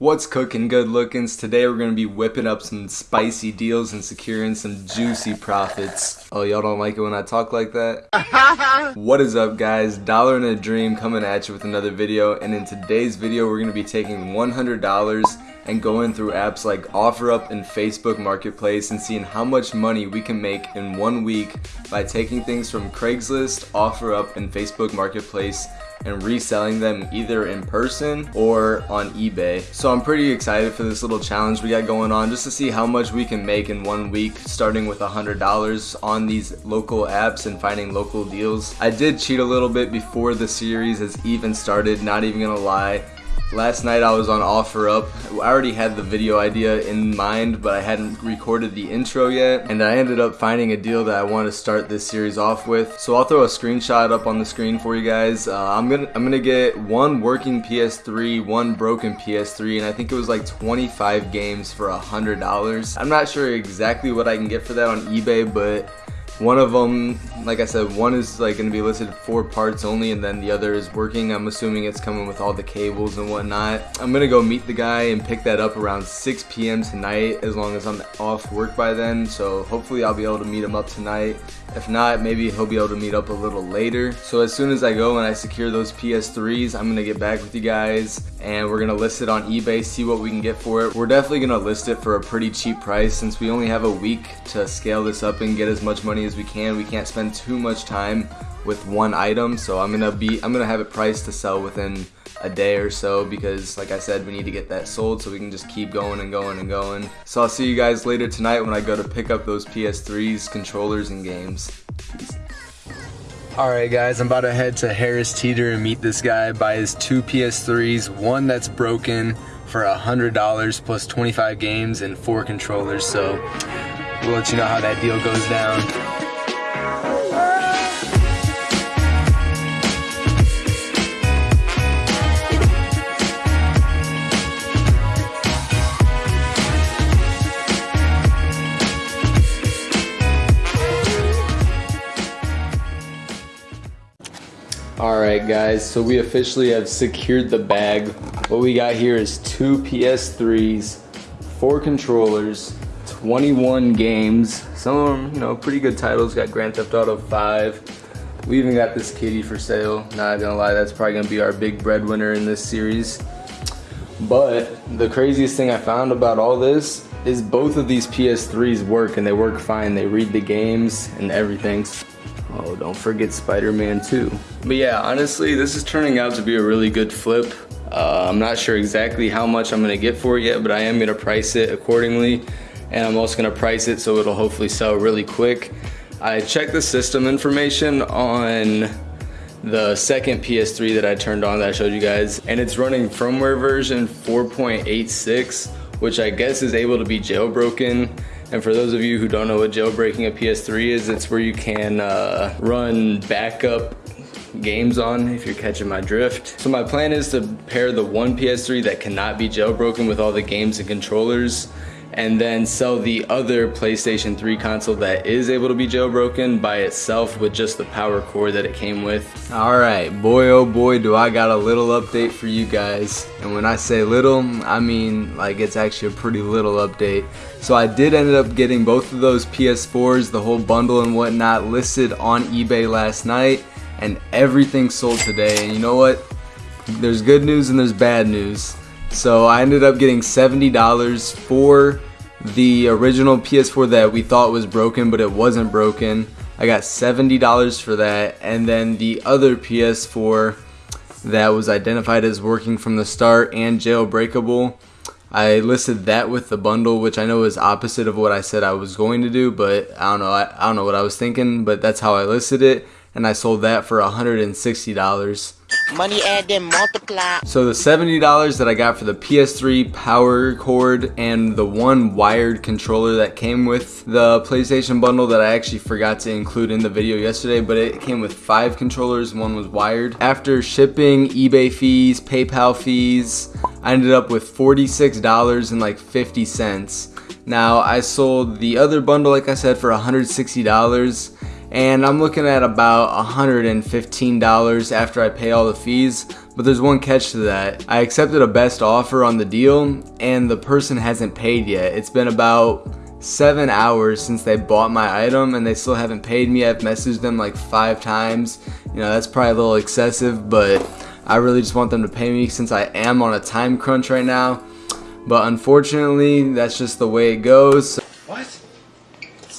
What's cooking good lookings? Today we're going to be whipping up some spicy deals and securing some juicy profits. Oh, y'all don't like it when I talk like that? what is up guys? Dollar and a Dream coming at you with another video and in today's video we're going to be taking $100 and going through apps like OfferUp and Facebook Marketplace and seeing how much money we can make in one week by taking things from Craigslist, OfferUp, and Facebook Marketplace and reselling them either in person or on eBay. So I'm pretty excited for this little challenge we got going on just to see how much we can make in one week starting with $100 on these local apps and finding local deals. I did cheat a little bit before the series has even started, not even gonna lie. Last night I was on OfferUp. I already had the video idea in mind, but I hadn't recorded the intro yet. And I ended up finding a deal that I want to start this series off with. So I'll throw a screenshot up on the screen for you guys. Uh, I'm gonna I'm gonna get one working PS3, one broken PS3, and I think it was like 25 games for a hundred dollars. I'm not sure exactly what I can get for that on eBay, but one of them, like I said, one is like going to be listed four parts only and then the other is working. I'm assuming it's coming with all the cables and whatnot. I'm going to go meet the guy and pick that up around 6 p.m. tonight as long as I'm off work by then. So hopefully I'll be able to meet him up tonight. If not, maybe he'll be able to meet up a little later. So as soon as I go and I secure those PS3s, I'm going to get back with you guys and we're going to list it on eBay, see what we can get for it. We're definitely going to list it for a pretty cheap price since we only have a week to scale this up and get as much money as we can. We can't spend too much time with one item so I'm gonna be I'm gonna have it priced to sell within a day or so because like I said we need to get that sold so we can just keep going and going and going so I'll see you guys later tonight when I go to pick up those PS3s controllers and games. Alright guys, I'm about to head to Harris Teeter and meet this guy, buy his two PS3s, one that's broken for a $100 plus 25 games and four controllers, so we'll let you know how that deal goes down. Alright guys, so we officially have secured the bag. What we got here is two PS3s, four controllers, 21 games. Some of them, you know, pretty good titles. Got Grand Theft Auto 5. We even got this kitty for sale. Not gonna lie, that's probably gonna be our big breadwinner in this series. But the craziest thing I found about all this is both of these PS3s work and they work fine. They read the games and everything. Oh, don't forget Spider-Man 2. But yeah, honestly, this is turning out to be a really good flip. Uh, I'm not sure exactly how much I'm gonna get for it yet, but I am gonna price it accordingly and I'm also gonna price it so it'll hopefully sell really quick. I checked the system information on the second PS3 that I turned on that I showed you guys and it's running firmware version 4.86 which I guess is able to be jailbroken and for those of you who don't know what jailbreaking a PS3 is, it's where you can uh, run backup games on if you're catching my drift. So my plan is to pair the one PS3 that cannot be jailbroken with all the games and controllers and then sell the other PlayStation 3 console that is able to be jailbroken by itself with just the power cord that it came with. Alright, boy oh boy do I got a little update for you guys. And when I say little, I mean like it's actually a pretty little update. So I did end up getting both of those PS4s, the whole bundle and whatnot listed on eBay last night and everything sold today. And you know what? There's good news and there's bad news. So I ended up getting $70 for the original PS4 that we thought was broken, but it wasn't broken. I got $70 for that. And then the other PS4 that was identified as working from the start and jailbreakable. I listed that with the bundle, which I know is opposite of what I said I was going to do, but I don't know. I, I don't know what I was thinking, but that's how I listed it, and I sold that for $160. Money add then multiply. So the $70 that I got for the PS3 power cord and the one wired controller that came with the PlayStation bundle that I actually forgot to include in the video yesterday, but it came with five controllers, one was wired. After shipping, eBay fees, PayPal fees, I ended up with $46 and like 50 cents. Now I sold the other bundle like I said for $160 and I'm looking at about $115 after I pay all the fees. But there's one catch to that. I accepted a best offer on the deal and the person hasn't paid yet. It's been about seven hours since they bought my item and they still haven't paid me. I've messaged them like five times. You know, that's probably a little excessive, but I really just want them to pay me since I am on a time crunch right now. But unfortunately, that's just the way it goes.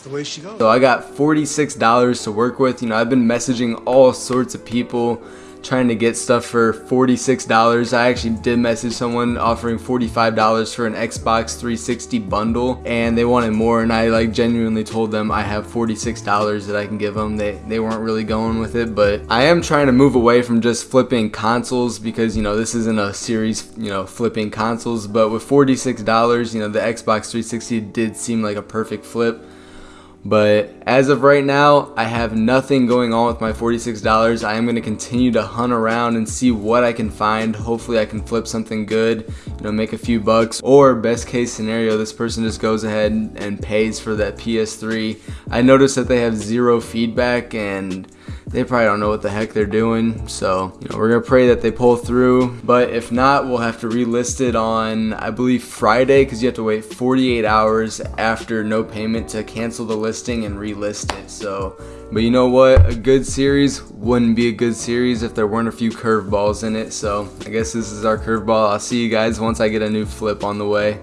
The way she goes. So I got $46 to work with. You know, I've been messaging all sorts of people trying to get stuff for $46. I actually did message someone offering $45 for an Xbox 360 bundle and they wanted more and I like genuinely told them I have $46 that I can give them. They, they weren't really going with it but I am trying to move away from just flipping consoles because you know this isn't a series you know flipping consoles but with $46 you know the Xbox 360 did seem like a perfect flip but as of right now, I have nothing going on with my $46. I am going to continue to hunt around and see what I can find. Hopefully I can flip something good, you know, make a few bucks. Or best case scenario, this person just goes ahead and pays for that PS3. I noticed that they have zero feedback and they probably don't know what the heck they're doing. So, you know, we're gonna pray that they pull through. But if not, we'll have to relist it on, I believe, Friday, because you have to wait 48 hours after no payment to cancel the listing and relist it. So, but you know what? A good series wouldn't be a good series if there weren't a few curveballs in it. So, I guess this is our curveball. I'll see you guys once I get a new flip on the way.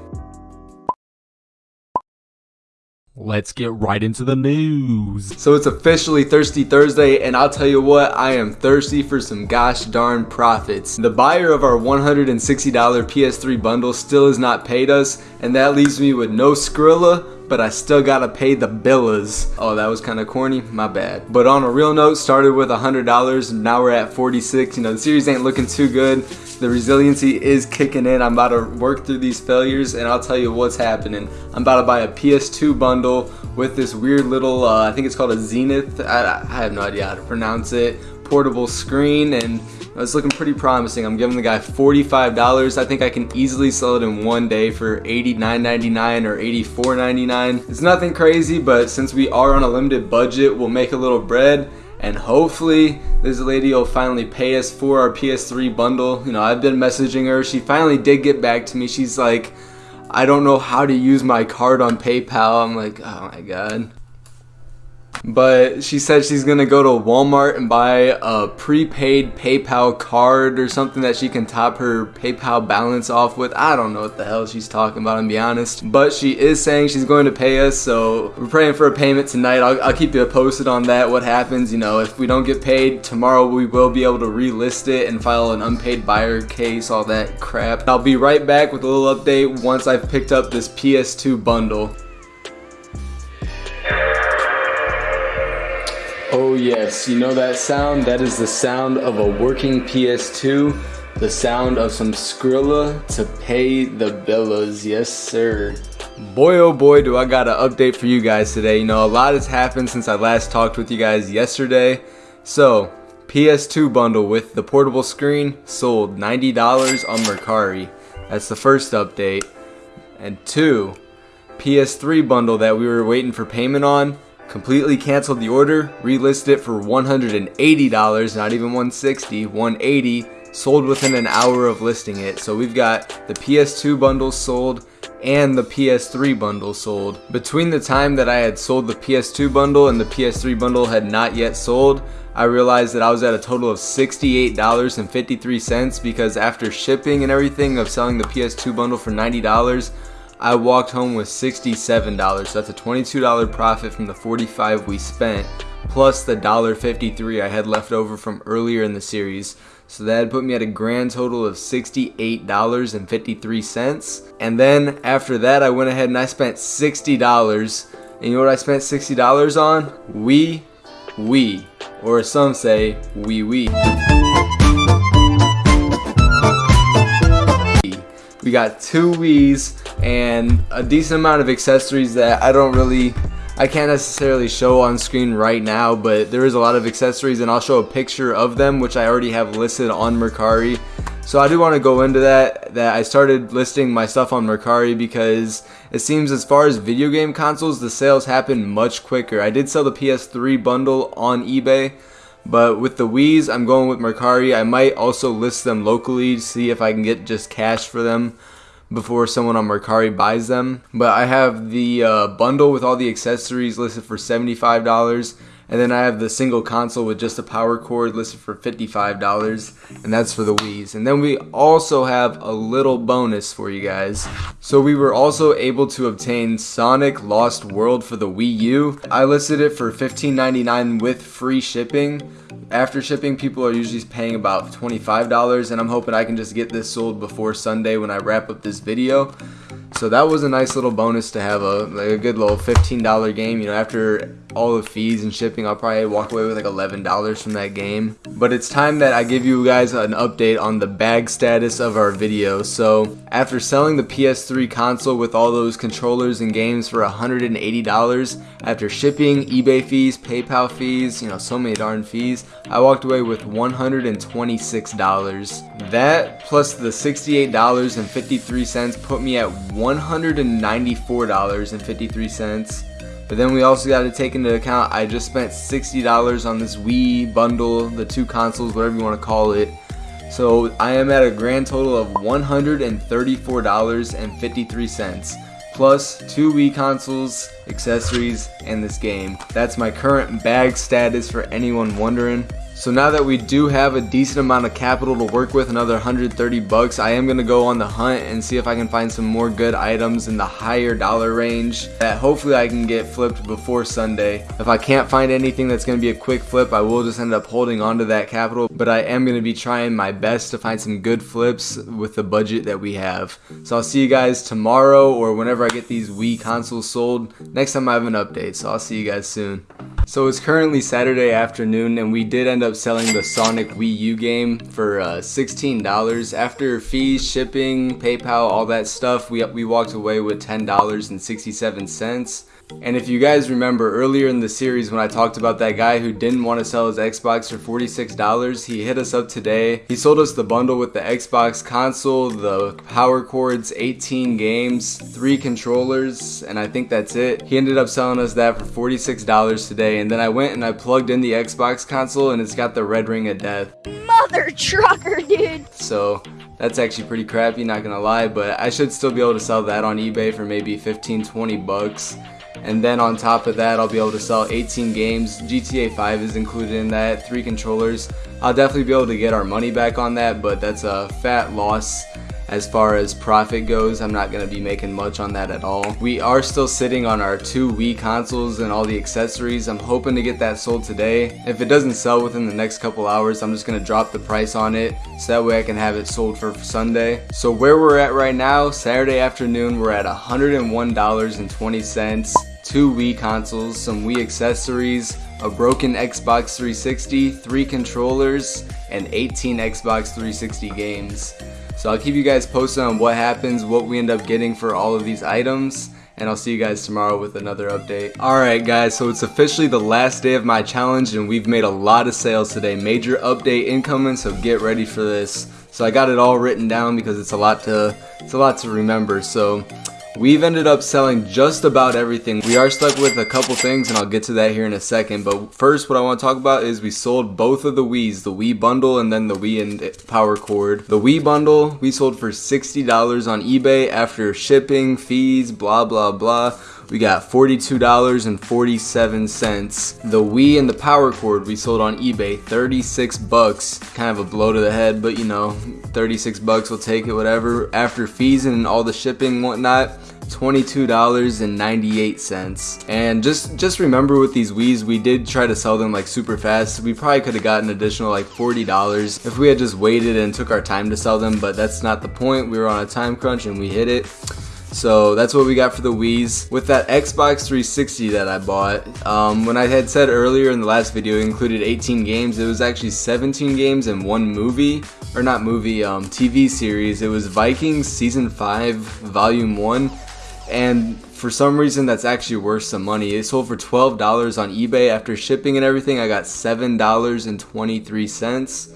Let's get right into the news. So it's officially Thirsty Thursday, and I'll tell you what, I am thirsty for some gosh darn profits. The buyer of our $160 PS3 bundle still has not paid us, and that leaves me with no Skrilla, but I still gotta pay the billas. Oh, that was kind of corny, my bad. But on a real note, started with $100, now we're at 46. You know, the series ain't looking too good. The resiliency is kicking in. I'm about to work through these failures and I'll tell you what's happening. I'm about to buy a PS2 bundle with this weird little, uh, I think it's called a Zenith. I, I have no idea how to pronounce it. Portable screen and Uh, it's looking pretty promising. I'm giving the guy $45. I think I can easily sell it in one day for $89.99 or $84.99. It's nothing crazy, but since we are on a limited budget, we'll make a little bread and hopefully this lady will finally pay us for our PS3 bundle. You know, I've been messaging her. She finally did get back to me. She's like, I don't know how to use my card on PayPal. I'm like, oh my god but she said she's gonna go to Walmart and buy a prepaid PayPal card or something that she can top her PayPal balance off with. I don't know what the hell she's talking about, to be honest. But she is saying she's going to pay us, so we're praying for a payment tonight. I'll, I'll keep you posted on that, what happens. You know, if we don't get paid tomorrow, we will be able to relist it and file an unpaid buyer case, all that crap. I'll be right back with a little update once I've picked up this PS2 bundle. Oh yes, you know that sound? That is the sound of a working PS2. The sound of some Skrilla to pay the bills. Yes, sir. Boy, oh boy, do I got an update for you guys today. You know, a lot has happened since I last talked with you guys yesterday. So, PS2 bundle with the portable screen sold $90 on Mercari. That's the first update. And two, PS3 bundle that we were waiting for payment on completely canceled the order, relisted it for $180, not even $160, $180. sold within an hour of listing it. So we've got the PS2 bundle sold and the PS3 bundle sold. Between the time that I had sold the PS2 bundle and the PS3 bundle had not yet sold, I realized that I was at a total of $68.53 because after shipping and everything of selling the PS2 bundle for $90, I walked home with $67. So that's a $22 profit from the 45 we spent, plus the $1.53 I had left over from earlier in the series. So that put me at a grand total of $68.53. And then after that, I went ahead and I spent $60. And you know what I spent $60 on? We, we, or some say, we, we. We got two Wii's and a decent amount of accessories that I don't really I can't necessarily show on screen right now but there is a lot of accessories and I'll show a picture of them which I already have listed on Mercari So I do want to go into that, that I started listing my stuff on Mercari because it seems as far as video game consoles, the sales happen much quicker. I did sell the PS3 bundle on eBay, but with the Wii's, I'm going with Mercari. I might also list them locally to see if I can get just cash for them before someone on Mercari buys them. But I have the uh, bundle with all the accessories listed for $75 and then I have the single console with just a power cord listed for $55 and that's for the Wii's. And then we also have a little bonus for you guys. So we were also able to obtain Sonic Lost World for the Wii U. I listed it for $15.99 with free shipping. After shipping, people are usually paying about $25 and I'm hoping I can just get this sold before Sunday when I wrap up this video. So that was a nice little bonus to have a, like a good little $15 game. You know, after all the fees and shipping, I'll probably walk away with like $11 from that game. But it's time that I give you guys an update on the bag status of our video. So after selling the PS3 console with all those controllers and games for $180, after shipping, eBay fees, PayPal fees, you know, so many darn fees, I walked away with $126. That plus the $68.53 put me at $194.53. But then we also got to take into account I just spent $60 on this Wii bundle, the two consoles, whatever you want to call it. So I am at a grand total of $134.53 plus two Wii consoles, accessories, and this game. That's my current bag status for anyone wondering. So now that we do have a decent amount of capital to work with, another 130 bucks, I am going to go on the hunt and see if I can find some more good items in the higher dollar range that hopefully I can get flipped before Sunday. If I can't find anything that's going to be a quick flip, I will just end up holding on to that capital, but I am going to be trying my best to find some good flips with the budget that we have. So I'll see you guys tomorrow or whenever I get these Wii consoles sold. Next time I have an update, so I'll see you guys soon. So it's currently Saturday afternoon and we did end up selling the Sonic Wii U game for uh, $16. After fees, shipping, PayPal, all that stuff, we, we walked away with $10.67. And if you guys remember earlier in the series when I talked about that guy who didn't want to sell his Xbox for $46, he hit us up today. He sold us the bundle with the Xbox console, the power cords, 18 games, 3 controllers, and I think that's it. He ended up selling us that for $46 today, and then I went and I plugged in the Xbox console and it's got the red ring of death. Mother trucker, dude! So that's actually pretty crappy, not gonna lie, but I should still be able to sell that on eBay for maybe 15, 20 bucks and then on top of that I'll be able to sell 18 games. GTA 5 is included in that three controllers. I'll definitely be able to get our money back on that but that's a fat loss as far as profit goes I'm not gonna be making much on that at all. We are still sitting on our two Wii consoles and all the accessories. I'm hoping to get that sold today. If it doesn't sell within the next couple hours I'm just gonna drop the price on it so that way I can have it sold for Sunday. So where we're at right now Saturday afternoon we're at $101.20 two Wii consoles, some Wii accessories, a broken Xbox 360, three controllers, and 18 Xbox 360 games. So I'll keep you guys posted on what happens, what we end up getting for all of these items, and I'll see you guys tomorrow with another update. Alright guys, so it's officially the last day of my challenge and we've made a lot of sales today. Major update incoming, so get ready for this. So I got it all written down because it's a lot to it's a lot to remember. So We've ended up selling just about everything. We are stuck with a couple things and I'll get to that here in a second. But first what I want to talk about is we sold both of the Wii's, the Wii bundle and then the Wii and power cord. The Wii bundle we sold for $60 on eBay after shipping, fees, blah blah blah. We got $42.47. The Wii and the power cord we sold on eBay, 36 bucks. Kind of a blow to the head, but you know, 36 bucks, we'll take it, whatever. After fees and all the shipping whatnot, $22.98 and just just remember with these Wii's we did try to sell them like super fast. We probably could have gotten additional like $40 if we had just waited and took our time to sell them but that's not the point. We were on a time crunch and we hit it. So that's what we got for the Wii's. With that Xbox 360 that I bought, um, when I had said earlier in the last video it included 18 games, it was actually 17 games and one movie, or not movie, um, TV series. It was Vikings Season 5 Volume 1, and for some reason that's actually worth some money. It sold for $12 on eBay. After shipping and everything, I got $7.23.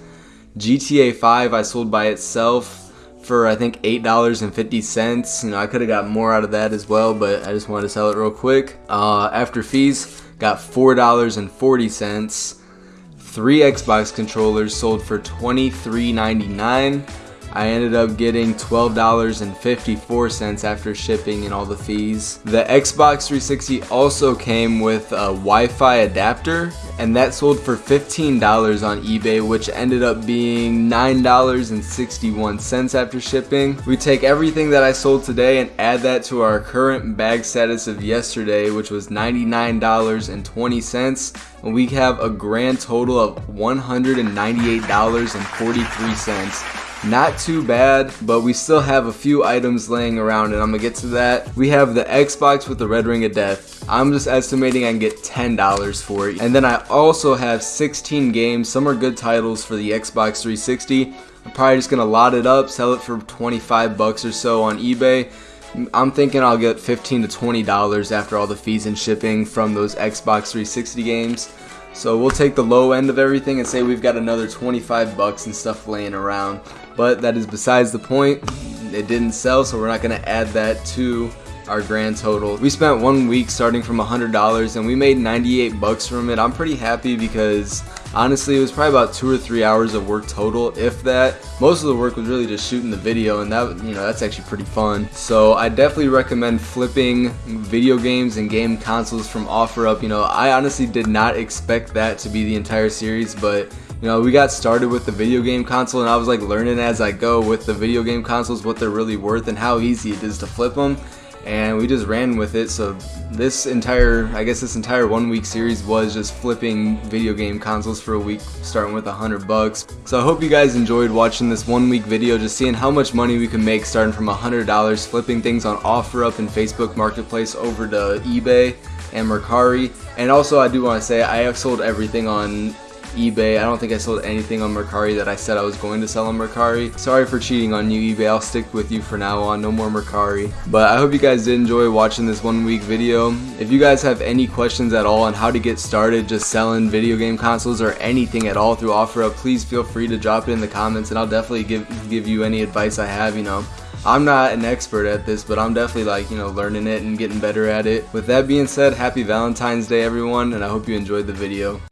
GTA 5 I sold by itself for I think $8.50. You know, I could have got more out of that as well, but I just wanted to sell it real quick. Uh, after fees, got $4.40. Three Xbox controllers sold for $23.99. I ended up getting $12.54 after shipping and all the fees. The Xbox 360 also came with a Wi-Fi adapter and that sold for $15 on eBay which ended up being $9.61 after shipping. We take everything that I sold today and add that to our current bag status of yesterday which was $99.20 and we have a grand total of $198.43 not too bad, but we still have a few items laying around and I'm gonna get to that. We have the Xbox with the red ring of death. I'm just estimating I can get $10 for it. And then I also have 16 games. Some are good titles for the Xbox 360. I'm probably just gonna lot it up, sell it for 25 bucks or so on eBay. I'm thinking I'll get 15 to $20 after all the fees and shipping from those Xbox 360 games. So we'll take the low end of everything and say we've got another 25 bucks and stuff laying around. But that is besides the point. It didn't sell, so we're not going to add that to our grand total. We spent one week starting from $100 and we made 98 bucks from it. I'm pretty happy because honestly it was probably about two or three hours of work total if that. Most of the work was really just shooting the video and that you know that's actually pretty fun. So I definitely recommend flipping video games and game consoles from OfferUp. You know I honestly did not expect that to be the entire series but you know, we got started with the video game console and I was like learning as I go with the video game consoles what they're really worth and how easy it is to flip them and we just ran with it. So this entire I guess this entire one week series was just flipping video game consoles for a week starting with a hundred bucks. So I hope you guys enjoyed watching this one week video just seeing how much money we can make starting from a hundred dollars flipping things on OfferUp and Facebook Marketplace over to eBay and Mercari. And also I do want to say I have sold everything on eBay. I don't think I sold anything on Mercari that I said I was going to sell on Mercari. Sorry for cheating on you eBay. I'll stick with you for now on. No more Mercari. But I hope you guys did enjoy watching this one week video. If you guys have any questions at all on how to get started just selling video game consoles or anything at all through OfferUp, please feel free to drop it in the comments and I'll definitely give, give you any advice I have, you know. I'm not an expert at this, but I'm definitely like, you know, learning it and getting better at it. With that being said, happy Valentine's Day everyone, and I hope you enjoyed the video.